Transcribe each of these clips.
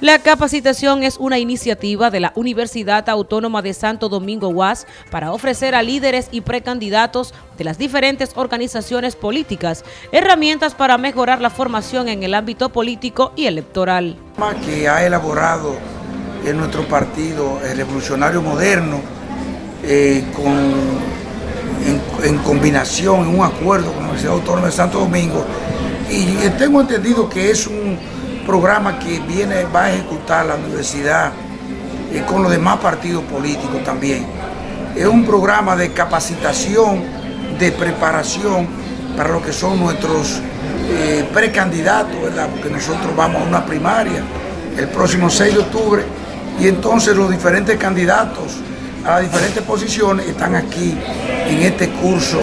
La capacitación es una iniciativa de la Universidad Autónoma de Santo Domingo UAS para ofrecer a líderes y precandidatos de las diferentes organizaciones políticas herramientas para mejorar la formación en el ámbito político y electoral. Que ha elaborado en nuestro partido el Revolucionario Moderno eh, en, combinación, en un acuerdo con la Universidad Autónoma de Santo Domingo y tengo entendido que es un programa que viene, va a ejecutar la universidad eh, con los demás partidos políticos también. Es un programa de capacitación, de preparación para lo que son nuestros eh, precandidatos, ¿verdad? Porque nosotros vamos a una primaria el próximo 6 de octubre y entonces los diferentes candidatos a las diferentes posiciones están aquí en este curso,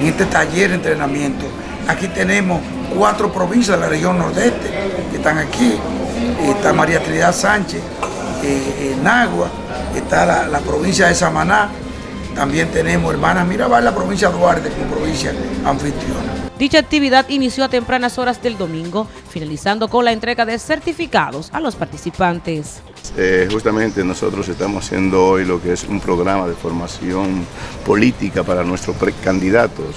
en este taller de entrenamiento. Aquí tenemos cuatro provincias de la región nordeste que están aquí. Está María Trinidad Sánchez, eh, Nagua, está la, provincia de Samaná, también tenemos hermanas Mirabal, la provincia de Duarte como provincia anfitriona. Dicha actividad inició a tempranas horas del domingo, finalizando con la entrega de certificados a los participantes. Eh, justamente nosotros estamos haciendo hoy lo que es un programa de formación política para nuestros precandidatos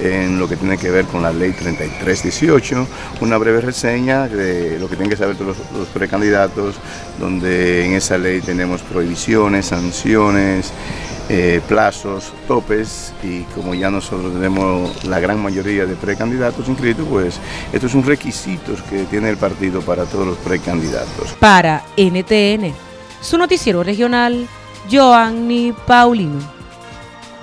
en lo que tiene que ver con la ley 3318, una breve reseña de lo que tienen que saber todos los, precandidatos, donde en esa ley tenemos prohibiciones, sanciones, eh, plazos, topes y como ya nosotros tenemos la gran mayoría de precandidatos inscritos, pues esto es un requisito que tiene el partido para todos los precandidatos. Para NTN, su noticiero regional, Joanny Paulino.